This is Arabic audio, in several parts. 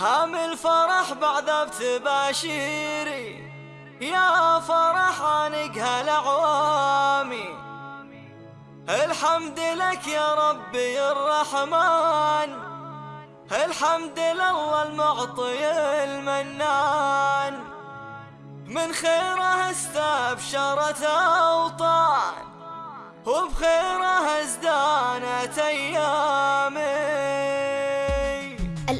حامل فرح بعد بتباشيري. يا فرح عنق هالعوامي الحمد لك يا ربي الرحمن. الحمد لله المعطي المنان. من خيره استبشرت أوطان وبخيره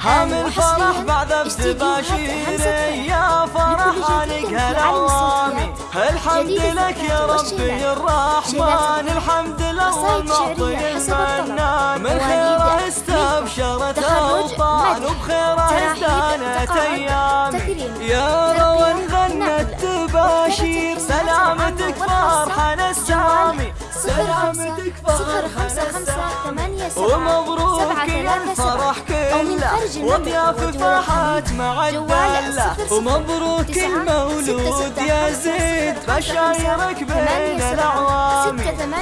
حامل فرح بعد بتباشيري يا فرح عنك هالعوامي الحمد لك يا ربي الرحمن الحمد لله المعطي المنان من خيره استبشرت اوطان وبخيره ازدانت أيام. يا فرحنا ومبروك يا الفرح كله وضياف فرحات مع الدلة. ومبروك المولود يا زيد. بشايرك بين الأعوام.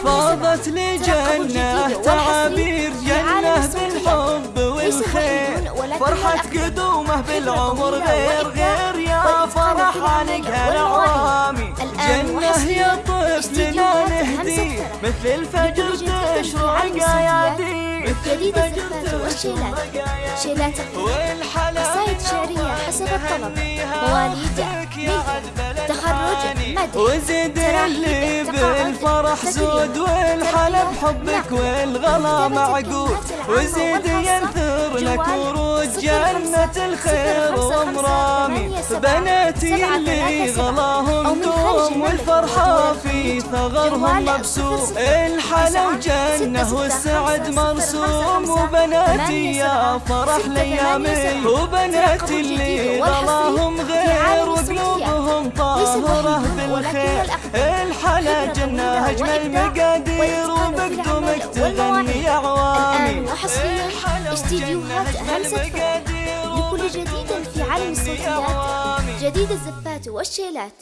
فاضت لجنة تعابير جنة بالحب والخير. فرحة قدومه بالعمر غير غير يا فرح عنك هالعوامي جنة يا مثل الفجر تشرع قيادي جديد الزفات والشيلات. شيلات قصائد شعرية حسب الطلب مواليد ملك تخرج مدح وزد اللي بالفرح زود والحلب حبك والغلا معقود وزد ينثر لك ورود جنة الخير ومرامي. بناتي اللي دوم والفرحة في ثغرهم مبسوم الحلا وجنة والسعد مرسوم وبناتي يا فرح ليامي وبناتي اللي غلاهم غير وقلوبهم طاهرة بالخير الحلا جنة أجمل مقادير وبقدمك تغني عوامي وحصريا استديوهات همسة لكل جديد في عالم الصوتيات جديد الزفات والشيلات